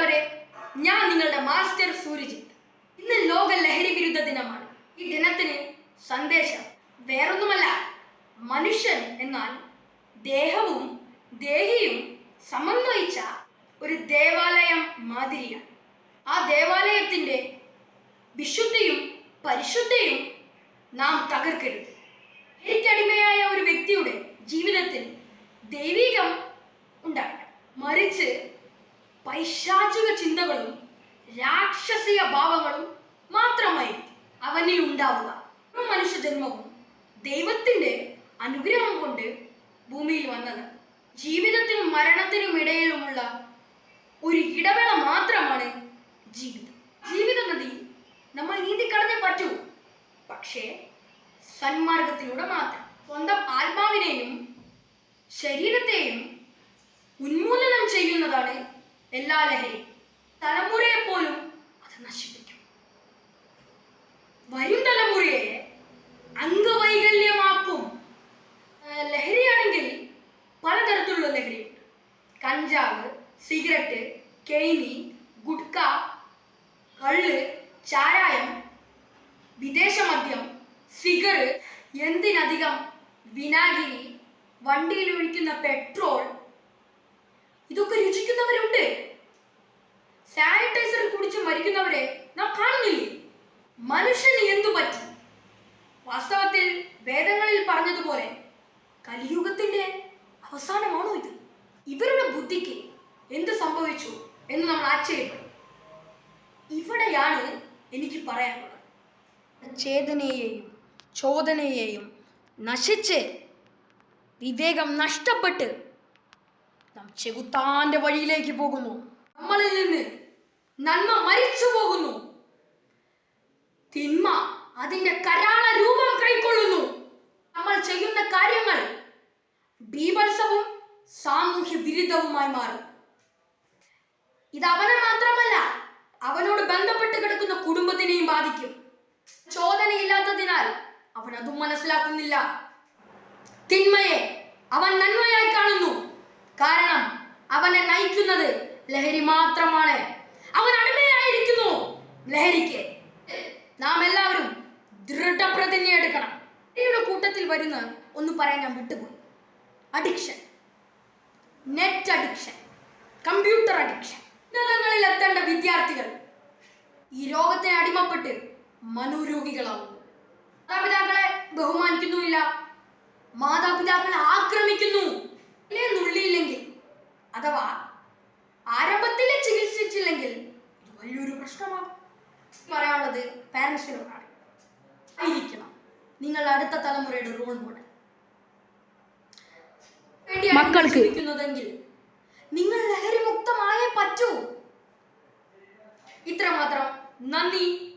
പ്രിയപ്പെട്ടവരെ ഞാൻ നിങ്ങളുടെ മാസ്റ്റർ സൂര്യജിത്ത് ഇന്ന് ലോക ലഹരി വിരുദ്ധ ദിനമാണ്. ഈ ദിനത്തിന് സന്ദേശം വേറൊന്നുമല്ല മനുഷ്യൻ എന്നാൽ ദേഹവും ദേഹിയും സമന്വയിച്ച ഒരു ദേവാലയം മാതിരിയാണ്. ആ ദേവാലയത്തിന്റെ വിശുദ്ധിയും പരിശുദ്ധിയും നാം തകർക്കരുത്. എനിക്കടിമയായ ഒരു വ്യക്തിയുടെ ചിന്തകളും രാക്ഷസിക ഭാവങ്ങളും മാത്രമായി അവനിൽ ഉണ്ടാവുക. ഒരു മനുഷ്യജന്മവും ദൈവത്തിന്റെ അനുഗ്രഹം കൊണ്ട് ഭൂമിയിൽ വന്നത്. ജീവിതത്തിനും മരണത്തിനും ഇടയിലുമുള്ള ഒരു ഇടവേള മാത്രമാണ് ജീവിതം. ജീവിത നദി നമ്മൾ നീന്തി കടന്നേ പറ്റൂ. പക്ഷേ സന്മാർഗത്തിലൂടെ മാത്രം. സ്വന്തം ആത്മാവിനെയും ശരീരത്തെയും ഉന്മൂലനം ചെയ്യുന്നതാണ് എല്ലാ ലഹരി തലമുറയെ പോലും അത് നശിപ്പിക്കും. വരും തലമുറയെ അംഗവൈകല്യമാക്കും. ലഹരിയാണെങ്കിൽ പലതരത്തിലുള്ള ലഹരിയുണ്ട്. കഞ്ചാവ് സിഗരറ്റ് കെയ്നി ഗുഡ്ക കള്ള് ചാരായം വിദേശ മദ്യം സിഗർ എന്തിനധികം വിനാഗിരി വണ്ടിയിൽ ഒഴിക്കുന്ന പെട്രോൾ ഇതൊക്കെ രുചിക്കുന്നവരുണ്ട്. സാനിറ്റൈസർ കുടിച്ച് മരിക്കുന്നവരെ നാം കാണുന്നില്ലേ? മനുഷ്യന് എന്തു പറ്റി? വാസ്തവത്തിൽ വേദങ്ങളിൽ പറഞ്ഞതുപോലെ കലിയുഗത്തിന്റെ അവസാനമാണോ ഇത്? ഇവരുടെ ബുദ്ധിക്ക് എന്ത് സംഭവിച്ചു എന്ന് നമ്മൾ ആശ്ചര്യപ്പെടും. ഇവിടെയാണ് എനിക്ക് പറയാനുള്ളത്. ചേതനയെയും ചോദനയെയും നശിച്ച് വിവേകം നഷ്ടപ്പെട്ട് നാം ചെകുത്താന്റെ വഴിയിലേക്ക് പോകുന്നു. നമ്മളിൽ നിന്ന് നന്മ മരിച്ചു പോകുന്നു. തിന്മ അതിന്റെ കരാള രൂപം കൈക്കൊള്ളുന്നു. നമ്മൾ ചെയ്യുന്ന കാര്യങ്ങൾ ബീഭത്സവും സാമൂഹ്യ വിരുദ്ധവുമായി മാറും. ഇത് അവനെ മാത്രമല്ല അവനോട് ബന്ധപ്പെട്ട് കിടക്കുന്ന കുടുംബത്തിനെയും ബാധിക്കും. ചോദനയില്ലാത്തതിനാൽ അവൻ അതും മനസ്സിലാക്കുന്നില്ല. തിന്മയെ അവൻ നന്മയായി കാണുന്നു. കാരണം അവനെ നയിക്കുന്നത് ലഹരി മാത്രമാണ്. ലഹരിക്ക്. നാം എല്ലാവരും ദൃഢപ്രതിജ്ഞ എടുക്കണം. ലഹരിയുടെ കൂട്ടത്തിൽ വരുന്ന ഒന്ന് പറയാൻ ഞാൻ വിട്ടുപോയി. Addiction net addiction computer addiction ഉന്നതങ്ങളിൽ എത്തേണ്ട വിദ്യാർത്ഥികൾ ഈ രോഗത്തിന് അടിമപ്പെട്ട് മനോരോഗികളാവും. മാതാപിതാക്കളെ ബഹുമാനിക്കുന്നുമില്ല. മാതാപിതാക്കളെ ആക്രമിക്കുന്നു. നുള്ളിയില്ലെങ്കിൽ? അഥവാ ആരംഭത്തിൽ ചികിത്സിച്ചില്ലെങ്കിൽ ഇത് വലിയൊരു പ്രശ്നമാകും. പറയാനുള്ളത് പാരൻസിനോടാണ് ആയിരിക്കണം. നിങ്ങൾ അടുത്ത തലമുറയുടെ റോൾ മോഡൽ മക്കൾക്ക് നിങ്ങൾ ലഹരി മുക്തമായേ പറ്റൂ. ഇത്രമാത്രം. നന്ദി.